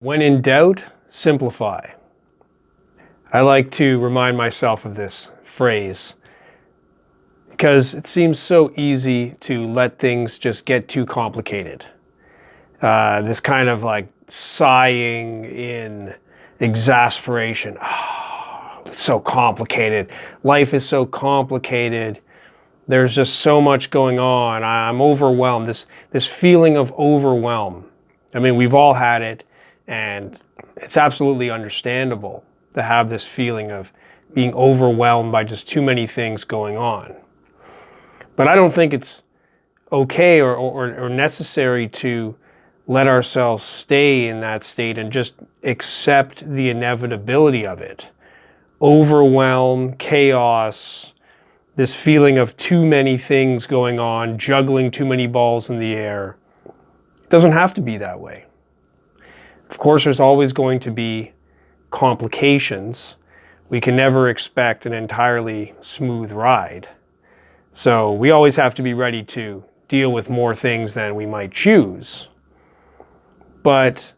When in doubt, simplify. I like to remind myself of this phrase because it seems so easy to let things just get too complicated. Uh, this kind of like sighing in exasperation. Oh, it's so complicated. Life is so complicated. There's just so much going on. I'm overwhelmed. This, this feeling of overwhelm. I mean, we've all had it. And it's absolutely understandable to have this feeling of being overwhelmed by just too many things going on. But I don't think it's okay or, or, or necessary to let ourselves stay in that state and just accept the inevitability of it. Overwhelm, chaos, this feeling of too many things going on, juggling too many balls in the air. It doesn't have to be that way. Of course, there's always going to be complications. We can never expect an entirely smooth ride. So we always have to be ready to deal with more things than we might choose. But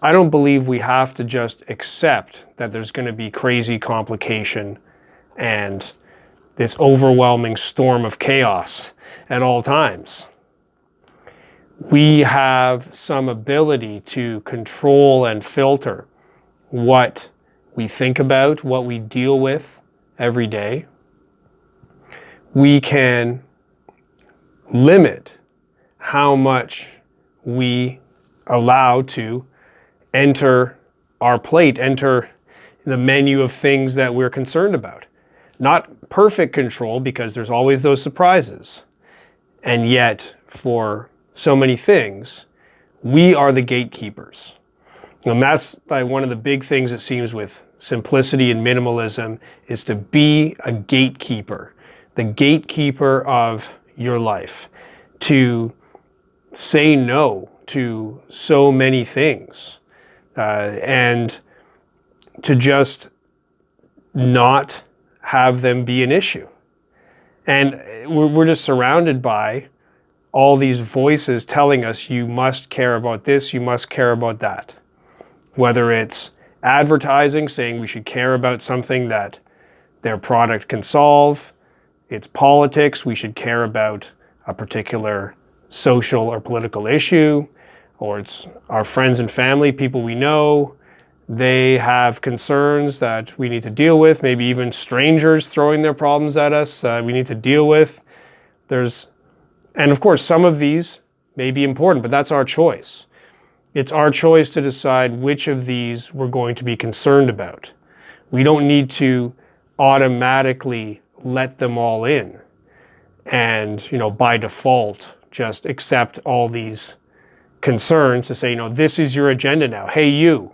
I don't believe we have to just accept that there's going to be crazy complication and this overwhelming storm of chaos at all times we have some ability to control and filter what we think about, what we deal with every day. We can limit how much we allow to enter our plate, enter the menu of things that we're concerned about. Not perfect control because there's always those surprises. And yet for so many things, we are the gatekeepers. And that's like one of the big things it seems with simplicity and minimalism is to be a gatekeeper, the gatekeeper of your life, to say no to so many things uh, and to just not have them be an issue. And we're, we're just surrounded by all these voices telling us you must care about this, you must care about that. Whether it's advertising saying we should care about something that their product can solve, it's politics, we should care about a particular social or political issue, or it's our friends and family, people we know, they have concerns that we need to deal with, maybe even strangers throwing their problems at us uh, we need to deal with. There's and of course, some of these may be important, but that's our choice. It's our choice to decide which of these we're going to be concerned about. We don't need to automatically let them all in and, you know, by default, just accept all these concerns to say, you know, this is your agenda now. Hey, you,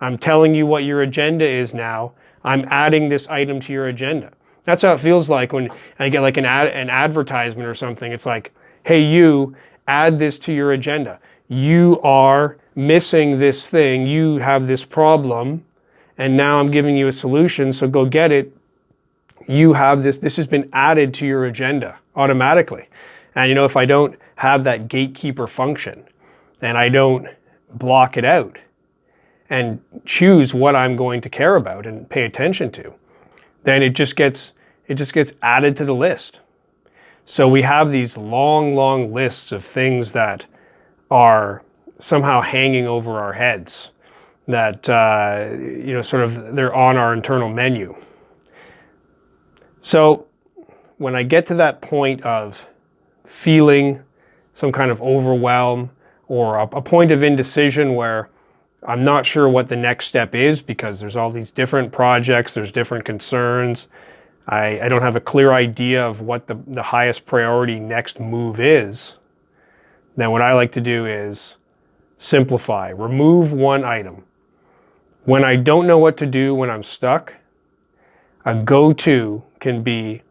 I'm telling you what your agenda is now. I'm adding this item to your agenda. That's how it feels like when I get like an, ad, an advertisement or something. It's like, hey, you, add this to your agenda. You are missing this thing. You have this problem. And now I'm giving you a solution. So go get it. You have this. This has been added to your agenda automatically. And you know, if I don't have that gatekeeper function and I don't block it out and choose what I'm going to care about and pay attention to, then it just gets it just gets added to the list. So we have these long, long lists of things that are somehow hanging over our heads that, uh, you know, sort of they're on our internal menu. So when I get to that point of feeling some kind of overwhelm or a, a point of indecision where I'm not sure what the next step is because there's all these different projects, there's different concerns. I, I don't have a clear idea of what the, the highest priority next move is. Then what I like to do is simplify, remove one item. When I don't know what to do when I'm stuck, a go-to can be,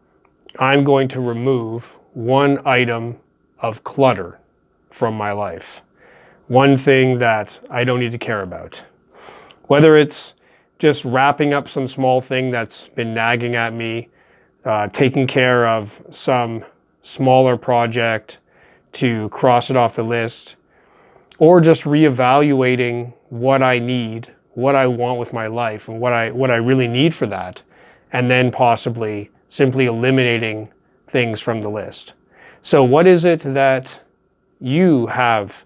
I'm going to remove one item of clutter from my life one thing that I don't need to care about. Whether it's just wrapping up some small thing that's been nagging at me, uh, taking care of some smaller project to cross it off the list, or just reevaluating what I need, what I want with my life, and what I what I really need for that, and then possibly simply eliminating things from the list. So what is it that you have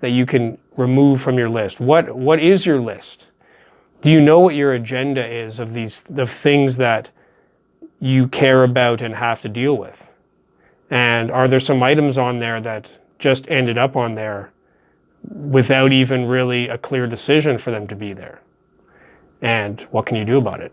that you can remove from your list? What what is your list? Do you know what your agenda is of these the things that you care about and have to deal with? And are there some items on there that just ended up on there without even really a clear decision for them to be there? And what can you do about it?